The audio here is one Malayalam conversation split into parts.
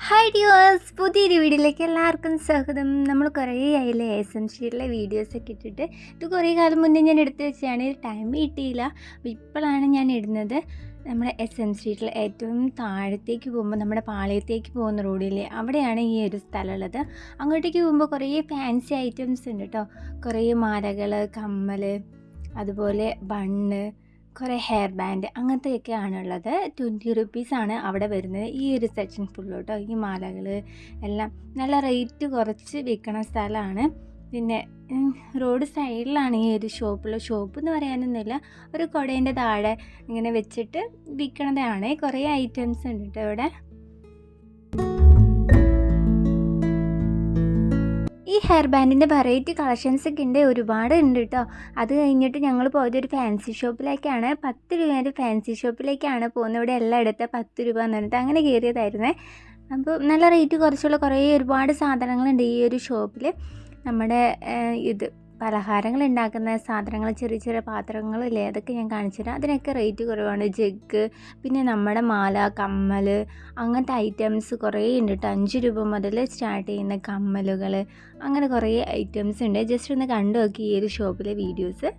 ഹായ് ഡിയേഴ്സ് പുതിയൊരു വീഡിയോയിലേക്ക് എല്ലാവർക്കും സ്വാഗതം. നമ്മൾ കുറേ ആയില്ലേ എസ് വീഡിയോസൊക്കെ ഇട്ടിട്ട്. ഇത് കുറേ കാലം മുന്നേ ഞാൻ എടുത്ത് വെച്ചാണ് ടൈം കിട്ടിയില്ല. ഇപ്പോഴാണ് ഞാൻ ഇടുന്നത്. നമ്മുടെ എസ് എം സ്ട്രീറ്റിൽ ഏറ്റവും താഴത്തേക്ക് പോകുമ്പോൾ നമ്മുടെ പാളയത്തേക്ക് പോകുന്ന റോഡില്ലേ അവിടെയാണ് ഈ ഒരു സ്ഥലമുള്ളത്. അങ്ങോട്ടേക്ക് പോകുമ്പോൾ കുറേ ഫാൻസി ഐറ്റംസ് ഉണ്ട് കേട്ടോ കുറേ മാലകൾ കമ്മൽ അതുപോലെ ബണ്ണ് കുറേ ഹെയർ ബാൻഡ് അങ്ങനത്തെയൊക്കെ ആണുള്ളത് ട്വന്റി റുപ്പീസാണ് അവിടെ വരുന്നത്. ഈ ഒരു സെക്ഷൻ ഫുള്ള് കേട്ടോ ഈ മാലകൾ എല്ലാം നല്ല റേറ്റ് കുറച്ച് വിൽക്കണ സ്ഥലമാണ്. പിന്നെ റോഡ് സൈഡിലാണ് ഈ ഒരു ഷോപ്പുള്ള ഷോപ്പ് എന്ന് പറയാനൊന്നുമില്ല. ഒരു കുടേന്റെ താഴെ ഇങ്ങനെ വെച്ചിട്ട് വിൽക്കണതാണ്. കുറേ ഐറ്റംസ് ഉണ്ട് കേട്ടോ ഇവിടെ ഈ ഹെയർ ബാൻഡിന്റെ വെറൈറ്റി കളക്ഷൻസ് ഒക്കെ ഉണ്ട് ഒരുപാട് ഉണ്ട് കേട്ടോ അത് കഴിഞ്ഞിട്ട് ഞങ്ങൾ പോയത് ഒരു ഫാൻസി ഷോപ്പിലേക്കാണ് പത്ത് രൂപേന്റെ ഫാൻസി ഷോപ്പിലേക്കാണ് പോകുന്നത് ഇവിടെ എല്ലാം എടുത്ത പത്ത് രൂപ എന്ന് പറഞ്ഞിട്ട് അങ്ങനെ കയറിയതായിരുന്നേ. അപ്പോൾ നല്ല റേറ്റ് കുറച്ചുള്ള കുറേ ഒരുപാട് സാധനങ്ങളുണ്ട് ഈ ഒരു ഷോപ്പിൽ നമ്മുടെ ഇത്. പലഹാരങ്ങൾ ഉണ്ടാക്കുന്ന സാധനങ്ങൾ ചെറിയ ചെറിയ പാത്രങ്ങളില്ലേ അതൊക്കെ ഞാൻ കാണിച്ചു തരാം. അതിനൊക്കെ റേറ്റ് കുറവാണ്. ജഗ് പിന്നെ നമ്മുടെ മാല കമ്മൽ അങ്ങനത്തെ ഐറ്റംസ് കുറേ ഉണ്ട് കേട്ടോ അഞ്ച് രൂപ മുതൽ സ്റ്റാർട്ട് ചെയ്യുന്ന കമ്മലുകൾ അങ്ങനെ കുറേ ഐറ്റംസ് ഉണ്ട്. ജസ്റ്റ് ഒന്ന് കണ്ടു നോക്കി ഈ ഒരു ഷോപ്പിലെ വീഡിയോസ്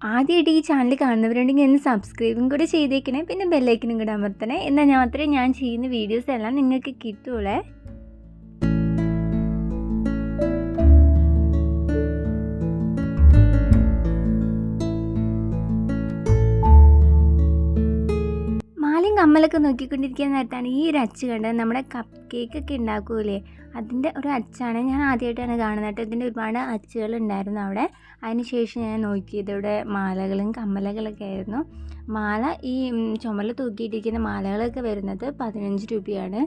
ആദ്യമായിട്ട് ഈ ചാനൽ കാണുന്നവരുണ്ടെങ്കിൽ ഒന്ന് സബ്സ്ക്രൈബും കൂടെ ചെയ്തേക്കണേ. പിന്നെ ബെല്ലൈക്കനും കൂടെ അമർത്തണേ. എന്നാൽ മാത്രമേ ഞാൻ ചെയ്യുന്ന വീഡിയോസ് എല്ലാം നിങ്ങൾക്ക് കിട്ടുള്ളേ. മാലയും കമ്മലൊക്കെ നോക്കിക്കൊണ്ടിരിക്കുന്ന നേരത്താണ് ഈ ഒരു അച്ച് കണ്ടത്. നമ്മുടെ കപ്പ് കേക്ക് ഒക്കെ ഉണ്ടാക്കൂലേ? അതിന്റെ ഒരു അച്ചാണ് ഞാൻ ആദ്യമായിട്ടാണ് കാണുന്നത് കേട്ടോ. ഇതിന്റെ ഒരുപാട് അച്ചുകൾ ഉണ്ടായിരുന്നു അവിടെ. അതിനുശേഷം ഞാൻ നോക്കിയത് ഇവിടെ മാലകളും കമ്മലകളൊക്കെ ആയിരുന്നു. മാല ഈ ചുമൽ തൂക്കിയിട്ടിരിക്കുന്ന മാലകളൊക്കെ വരുന്നത് പതിനഞ്ച് രൂപയാണ്.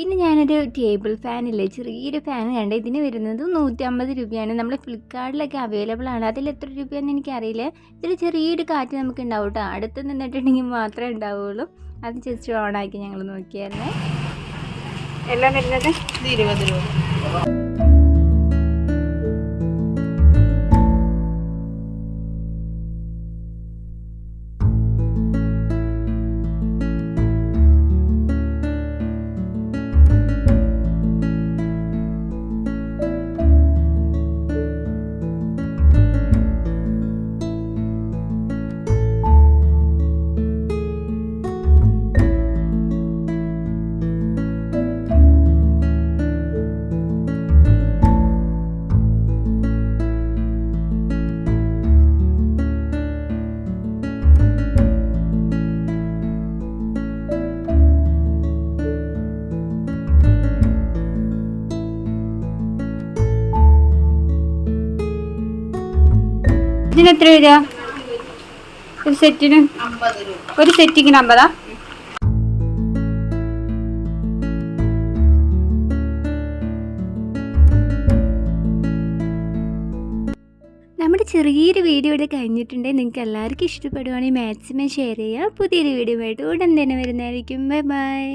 പിന്നെ ഞാനൊരു ടേബിൾ ഫാനില്ലേ ചെറിയൊരു ഫാൻ കണ്ട് ഇതിന് വരുന്നത് നൂറ്റമ്പത് രൂപയാണ്. നമ്മൾ ഫ്ലിപ്കാർട്ടിലൊക്കെ അവൈലബിൾ ആണ്. അതിൽ എത്ര രൂപയാണെന്ന് എനിക്കറിയില്ല. ഇതിൽ ചെറിയൊരു കാറ്റ് നമുക്ക് ഉണ്ടാവും കേട്ടോ അടുത്ത് നിന്നിട്ടുണ്ടെങ്കിൽ മാത്രമേ ഉണ്ടാവുള്ളൂ. അത് ജസ്റ്റ് ഓണാക്കി ഞങ്ങൾ നോക്കിയായിരുന്നേ. എല്ലാം വരുന്നത്? ഇരുപത് രൂപ. ഇതിന് എത്ര വരിക? ഒരു സെറ്റിന്? ഒരു സെറ്റിങ്ങിന് അമ്പതാ? നമ്മുടെ ചെറിയൊരു വീഡിയോ ഇവിടെ കഴിഞ്ഞിട്ടുണ്ടെങ്കിൽ നിങ്ങൾക്ക് എല്ലാവർക്കും ഇഷ്ടപ്പെടുവാണെങ്കിൽ മാക്സിമം ഷെയർ ചെയ്യുക. പുതിയൊരു വീഡിയോ ആയിട്ട് ഉടൻ തന്നെ വരുന്നതായിരിക്കും. Bye bye.